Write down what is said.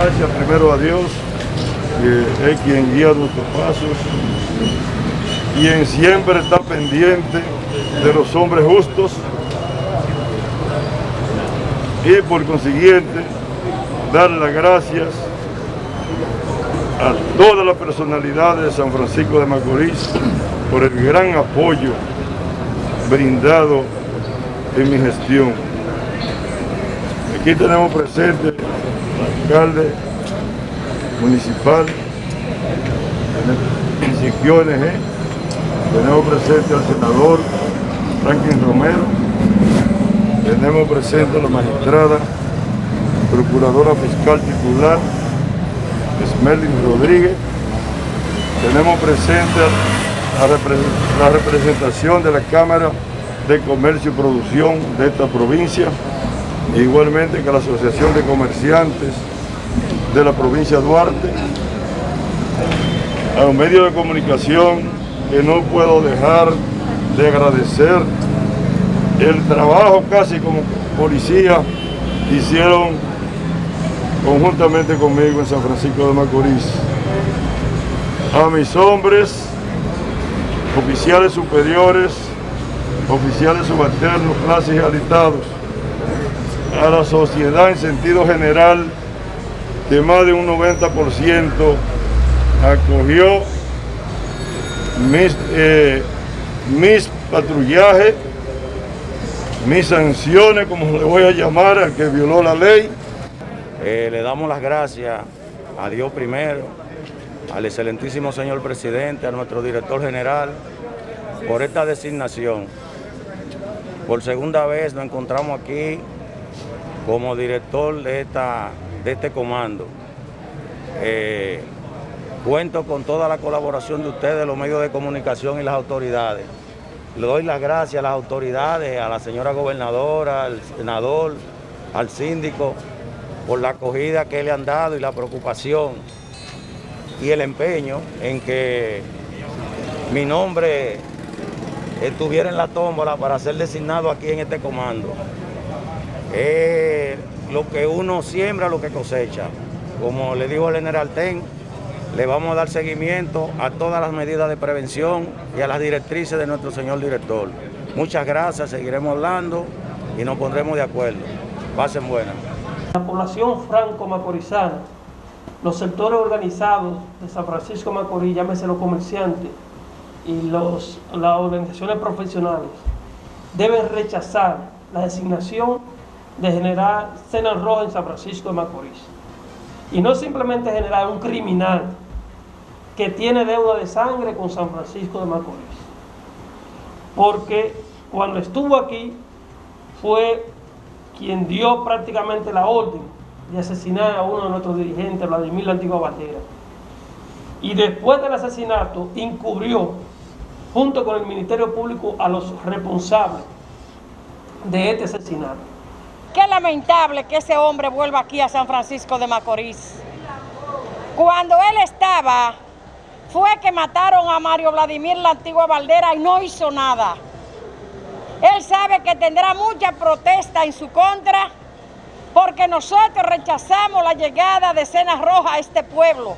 gracias primero a Dios, que es quien guía nuestros pasos, quien siempre está pendiente de los hombres justos y por consiguiente dar las gracias a toda la personalidad de San Francisco de Macorís por el gran apoyo brindado en mi gestión. Aquí tenemos presente alcalde municipal, Siquio NG, tenemos presente al senador Franklin Romero, tenemos presente a la magistrada, procuradora fiscal titular, Smerlin Rodríguez, tenemos presente la representación de la Cámara de Comercio y Producción de esta provincia, e igualmente que la Asociación de Comerciantes de la provincia de Duarte, a los medios de comunicación que no puedo dejar de agradecer el trabajo casi como policía hicieron conjuntamente conmigo en San Francisco de Macorís. A mis hombres, oficiales superiores, oficiales subalternos, clases y alitados, a la sociedad en sentido general, que más de un 90% acogió mis, eh, mis patrullajes, mis sanciones, como le voy a llamar al que violó la ley. Eh, le damos las gracias a Dios primero, al excelentísimo señor presidente, a nuestro director general, por esta designación. Por segunda vez nos encontramos aquí como director de, esta, de este comando. Eh, cuento con toda la colaboración de ustedes, los medios de comunicación y las autoridades. Le doy las gracias a las autoridades, a la señora gobernadora, al senador, al síndico, por la acogida que le han dado y la preocupación y el empeño en que mi nombre estuviera en la tómbola para ser designado aquí en este comando. Es lo que uno siembra, lo que cosecha. Como le dijo el general Ten, le vamos a dar seguimiento a todas las medidas de prevención y a las directrices de nuestro señor director. Muchas gracias, seguiremos hablando y nos pondremos de acuerdo. Pasen buenas. La población franco-macorizana, los sectores organizados de San Francisco Macorís, llámese los comerciantes, y los, las organizaciones profesionales deben rechazar la designación de generar Cenas Roja en San Francisco de Macorís. Y no simplemente generar un criminal que tiene deuda de sangre con San Francisco de Macorís. Porque cuando estuvo aquí fue quien dio prácticamente la orden de asesinar a uno de nuestros dirigentes, Vladimir La Antigua Bandera. Y después del asesinato encubrió junto con el Ministerio Público a los responsables de este asesinato. Qué lamentable que ese hombre vuelva aquí a San Francisco de Macorís. Cuando él estaba, fue que mataron a Mario Vladimir la antigua Valdera y no hizo nada. Él sabe que tendrá mucha protesta en su contra porque nosotros rechazamos la llegada de Cenas Roja a este pueblo.